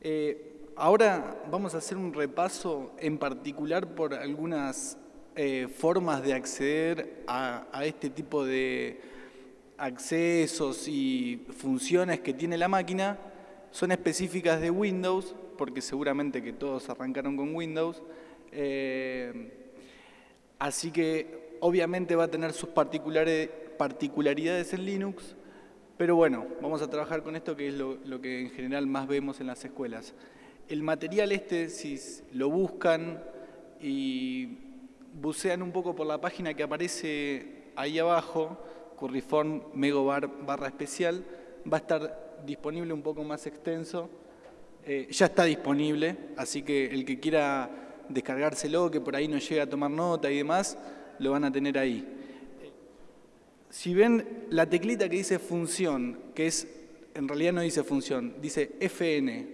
Eh, ahora vamos a hacer un repaso en particular por algunas eh, formas de acceder a, a este tipo de accesos y funciones que tiene la máquina. Son específicas de Windows, porque seguramente que todos arrancaron con Windows. Eh, así que obviamente va a tener sus particularidades en Linux, pero bueno, vamos a trabajar con esto que es lo, que en general más vemos en las escuelas. El material este, si lo buscan y bucean un poco por la página que aparece ahí abajo, curriform megobar barra especial, va a estar disponible un poco más extenso eh, ya está disponible, así que el que quiera descargárselo, que por ahí no llega a tomar nota y demás, lo van a tener ahí. Si ven la teclita que dice función, que es, en realidad no dice función, dice FN,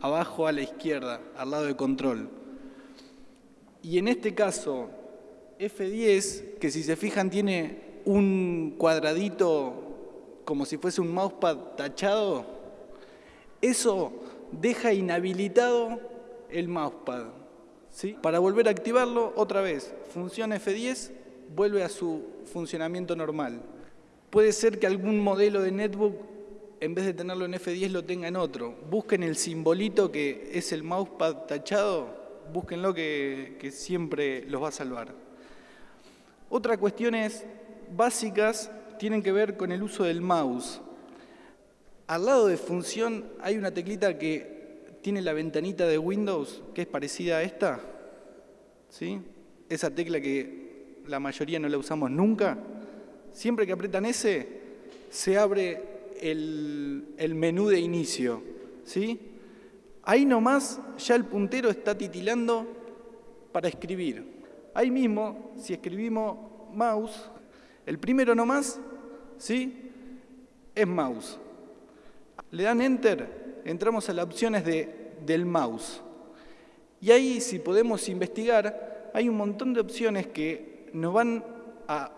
abajo a la izquierda, al lado de control. Y en este caso, F10, que si se fijan tiene un cuadradito como si fuese un mousepad tachado, eso deja inhabilitado el mousepad. ¿sí? Para volver a activarlo, otra vez, función F10 vuelve a su funcionamiento normal. Puede ser que algún modelo de netbook, en vez de tenerlo en F10, lo tenga en otro. Busquen el simbolito que es el mousepad tachado, búsquenlo que, que siempre los va a salvar. Otra cuestiones básicas tienen que ver con el uso del mouse. Al lado de función hay una teclita que tiene la ventanita de Windows, que es parecida a esta. ¿Sí? Esa tecla que la mayoría no la usamos nunca. Siempre que apretan ese, se abre el, el menú de inicio. ¿Sí? Ahí nomás ya el puntero está titilando para escribir. Ahí mismo, si escribimos mouse, el primero nomás, ¿sí? Es mouse. Le dan Enter, entramos a las opciones de, del mouse. Y ahí, si podemos investigar, hay un montón de opciones que nos van a,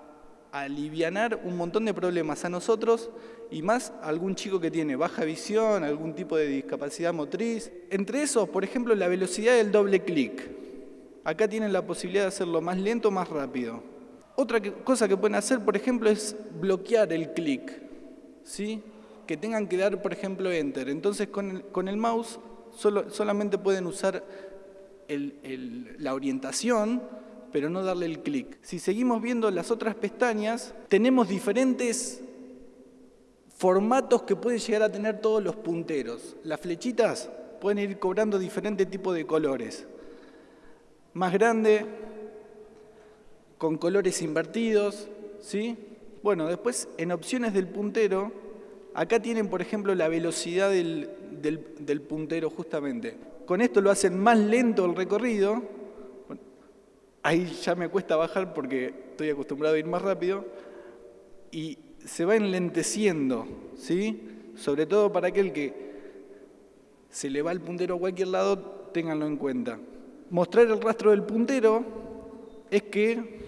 alivianar un montón de problemas a nosotros y más a algún chico que tiene baja visión, algún tipo de discapacidad motriz. Entre esos, por ejemplo, la velocidad del doble clic. Acá tienen la posibilidad de hacerlo más lento o más rápido. Otra cosa que pueden hacer, por ejemplo, es bloquear el clic. ¿sí? que tengan que dar, por ejemplo, Enter. Entonces, con el, con el mouse solo, solamente pueden usar el, la orientación, pero no darle el clic. Si seguimos viendo las otras pestañas, tenemos diferentes formatos que pueden llegar a tener todos los punteros. Las flechitas pueden ir cobrando diferentes tipos de colores. Más grande, con colores invertidos, ¿sí? Bueno, después en opciones del puntero Acá tienen, por ejemplo, la velocidad del, del, puntero justamente. Con esto lo hacen más lento el recorrido. Ahí ya me cuesta bajar porque estoy acostumbrado a ir más rápido. Y se va enlenteciendo, ¿sí? Sobre todo para aquel que se le va el puntero a cualquier lado, ténganlo en cuenta. Mostrar el rastro del puntero es que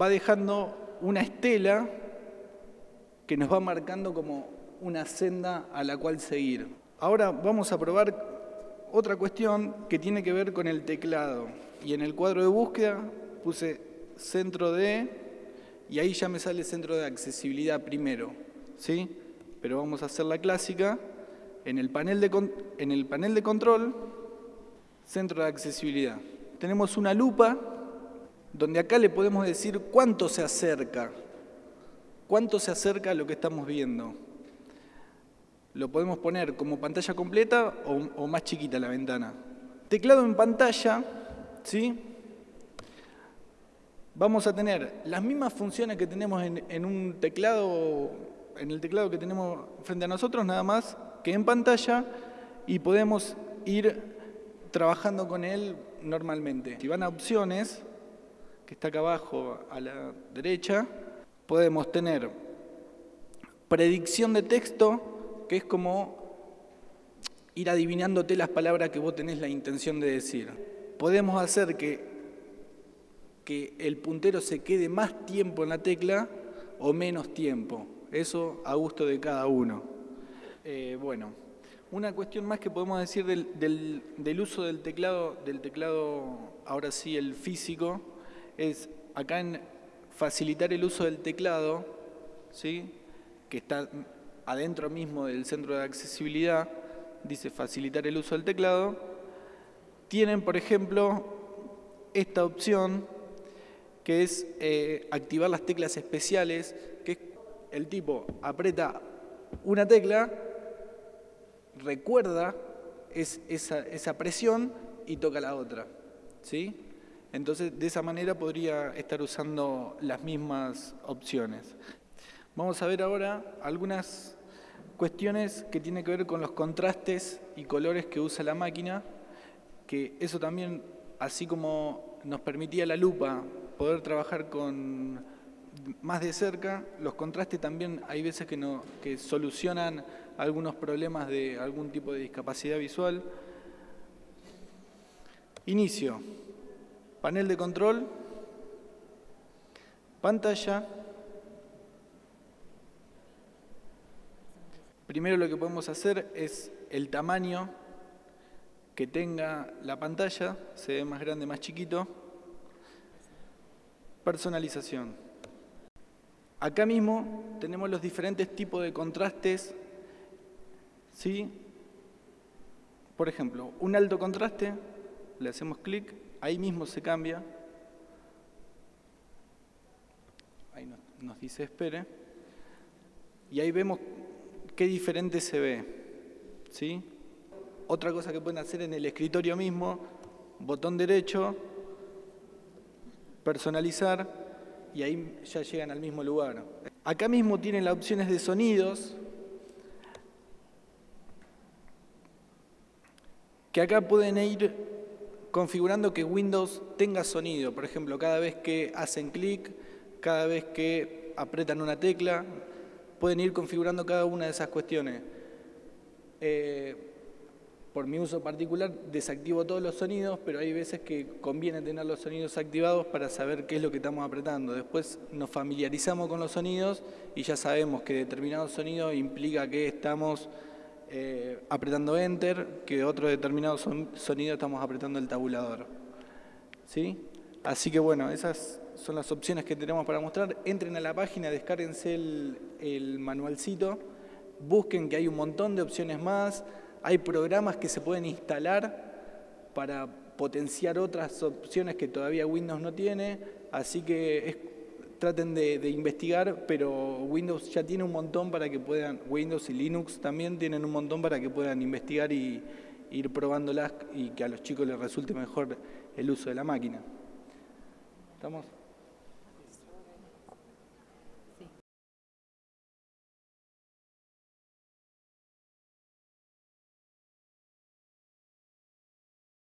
va dejando una estela que nos va marcando como una senda a la cual seguir. Ahora vamos a probar otra cuestión que tiene que ver con el teclado. Y en el cuadro de búsqueda puse centro de, y ahí ya me sale centro de accesibilidad primero. ¿sí? Pero vamos a hacer la clásica. En el panel de, en el panel de control, centro de accesibilidad. Tenemos una lupa donde acá le podemos decir cuánto se acerca. Cuánto se acerca a lo que estamos viendo lo podemos poner como pantalla completa o, o, más chiquita la ventana. Teclado en pantalla, ¿sí? Vamos a tener las mismas funciones que tenemos en, en, un teclado, en el teclado que tenemos frente a nosotros, nada más que en pantalla, y podemos ir trabajando con él normalmente. Si van a opciones, que está acá abajo a la derecha, podemos tener predicción de texto, que es como ir adivinándote las palabras que vos tenés la intención de decir. Podemos hacer que, que el puntero se quede más tiempo en la tecla o menos tiempo. Eso a gusto de cada uno. Eh, bueno, Una cuestión más que podemos decir del, uso del teclado, del teclado, ahora sí, el físico, es acá en facilitar el uso del teclado, ¿sí? que está adentro mismo del centro de accesibilidad, dice facilitar el uso del teclado, tienen, por ejemplo, esta opción que es eh, activar las teclas especiales, que es el tipo aprieta una tecla, recuerda esa, presión y toca la otra. ¿sí? Entonces, de esa manera podría estar usando las mismas opciones. Vamos a ver ahora algunas cuestiones que tienen que ver con los contrastes y colores que usa la máquina, que eso también, así como nos permitía la lupa poder trabajar con más de cerca, los contrastes también hay veces que, no, que solucionan algunos problemas de algún tipo de discapacidad visual. Inicio. Panel de control. Pantalla. Primero lo que podemos hacer es el tamaño que tenga la pantalla, se ve más grande, más chiquito. Personalización. Acá mismo tenemos los diferentes tipos de contrastes. ¿sí? Por ejemplo, un alto contraste, le hacemos clic, ahí mismo se cambia. Ahí nos dice espere. Y ahí vemos qué diferente se ve. ¿sí? Otra cosa que pueden hacer en el escritorio mismo, botón derecho, personalizar y ahí ya llegan al mismo lugar. Acá mismo tienen las opciones de sonidos, que acá pueden ir configurando que Windows tenga sonido. Por ejemplo, cada vez que hacen clic, cada vez que apretan una tecla, pueden ir configurando cada una de esas cuestiones. Eh, por mi uso particular desactivo todos los sonidos, pero hay veces que conviene tener los sonidos activados para saber qué es lo que estamos apretando. Después nos familiarizamos con los sonidos y ya sabemos que determinado sonido implica que estamos eh, apretando Enter, que otro determinado sonido estamos apretando el tabulador. ¿Sí? Así que bueno, esas son las opciones que tenemos para mostrar. Entren a la página, descárguense el, el manualcito, busquen que hay un montón de opciones más, hay programas que se pueden instalar para potenciar otras opciones que todavía Windows no tiene, así que traten de, investigar, pero Windows ya tiene un montón para que puedan, Windows y Linux también tienen un montón para que puedan investigar y ir probándolas y que a los chicos les resulte mejor el uso de la máquina. ¿Estamos?